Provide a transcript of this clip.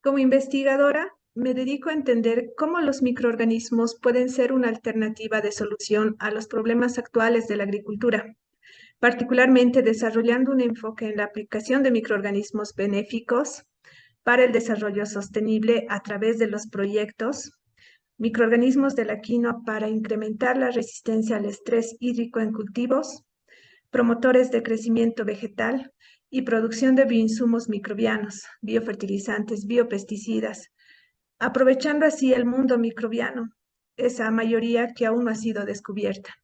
Como investigadora, me dedico a entender cómo los microorganismos pueden ser una alternativa de solución a los problemas actuales de la agricultura, particularmente desarrollando un enfoque en la aplicación de microorganismos benéficos para el desarrollo sostenible a través de los proyectos microorganismos de la quinoa para incrementar la resistencia al estrés hídrico en cultivos, promotores de crecimiento vegetal y producción de bioinsumos microbianos, biofertilizantes, biopesticidas, aprovechando así el mundo microbiano, esa mayoría que aún no ha sido descubierta.